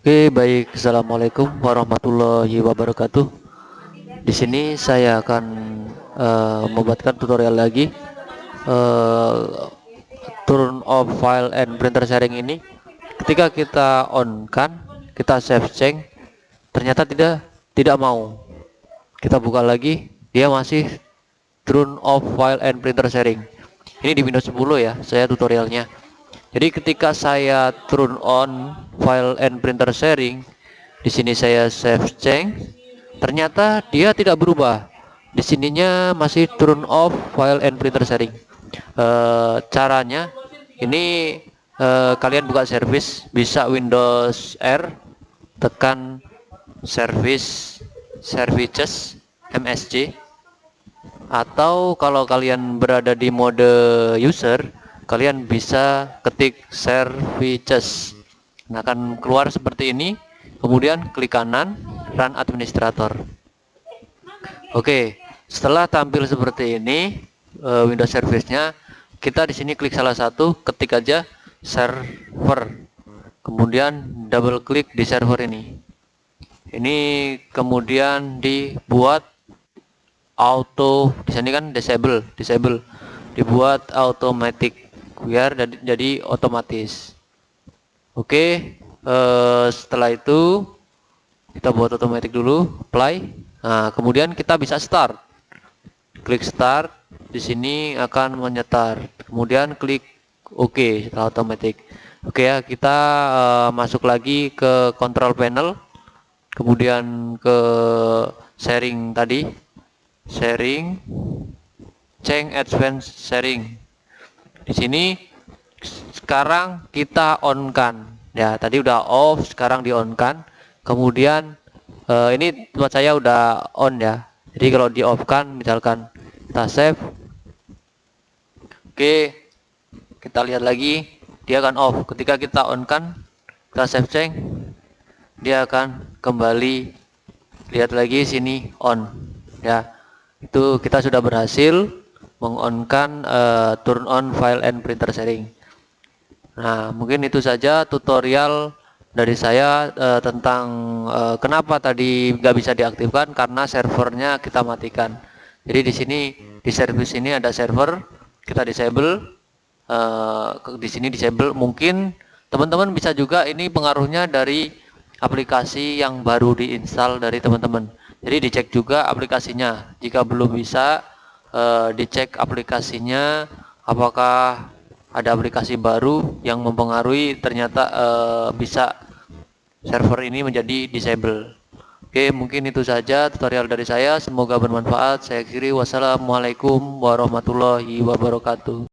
Oke, baik. Assalamualaikum warahmatullahi wabarakatuh. Di sini saya akan uh, membuatkan tutorial lagi uh, turn off file and printer sharing ini. Ketika kita on kan, kita save change, ternyata tidak tidak mau. Kita buka lagi, dia masih turn off file and printer sharing. Ini di Windows 10 ya, saya tutorialnya. Jadi ketika saya turn on file and printer sharing, di sini saya save change, ternyata dia tidak berubah. Di sininya masih turn off file and printer sharing. E, caranya ini e, kalian buka service bisa Windows R tekan service services MSC atau kalau kalian berada di mode user kalian bisa ketik services. Nah akan keluar seperti ini. Kemudian klik kanan run administrator. Oke setelah tampil seperti ini uh, Windows service-nya kita di sini klik salah satu ketik aja server. Kemudian double klik di server ini. Ini kemudian dibuat auto di sini kan disable disable. Dibuat automatic biar jadi, jadi otomatis. Oke uh, setelah itu kita buat otomatis dulu apply. Nah kemudian kita bisa start. Klik start di sini akan menyetar. Kemudian klik OK setelah otomatis. Oke ya kita uh, masuk lagi ke control panel. Kemudian ke sharing tadi. Sharing change advance sharing di sini sekarang kita on kan ya tadi udah off sekarang di on kan kemudian uh, ini tempat saya udah on ya. Jadi kalau di off kan misalkan kita save. Oke kita lihat lagi. Dia akan off. Ketika kita on kan kita save change dia akan kembali lihat lagi sini on. Ya itu kita sudah berhasil mengonkan uh, turn on file and printer sharing. Nah, mungkin itu saja tutorial dari saya uh, tentang uh, kenapa tadi nggak bisa diaktifkan karena servernya kita matikan. Jadi di sini di service ini ada server kita disable, uh, di sini disable. Mungkin teman-teman bisa juga ini pengaruhnya dari aplikasi yang baru diinstal dari teman-teman. Jadi dicek juga aplikasinya. Jika belum bisa uh, dicek aplikasinya apakah ada aplikasi baru yang mempengaruhi ternyata uh, bisa server ini menjadi disable. Oke mungkin itu saja tutorial dari saya. Semoga bermanfaat. Saya kiri wassalamualaikum warahmatullahi wabarakatuh